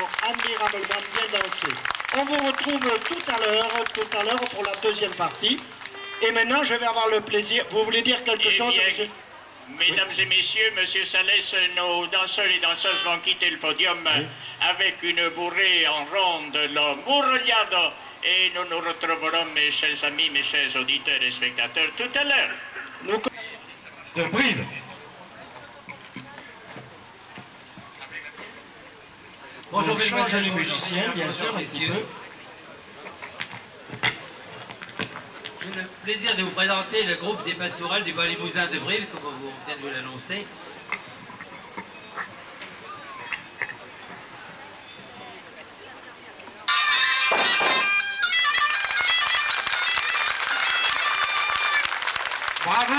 Ont admirablement bien dansé. On vous retrouve tout à l'heure, tout à l'heure pour la deuxième partie. Et maintenant, je vais avoir le plaisir. Vous voulez dire quelque Eh chose, bien, monsieur? Mesdames et messieurs, Monsieur Salès, nos danseurs et danseuses vont quitter le podium avec une bourrée en ronde, le Murrogliado. Et nous nous retrouverons, mes chers amis, mes chers auditeurs et spectateurs, tout à l'heure. Nous- de Brive. Bonjour, On mesdemoiselles, change les musiciens, bien sûr, un petit messieurs. peu. J'ai le plaisir de vous présenter le groupe des pastorales du Bas-Limousin de Brive, comme on vient de vous l'annoncer. Bravo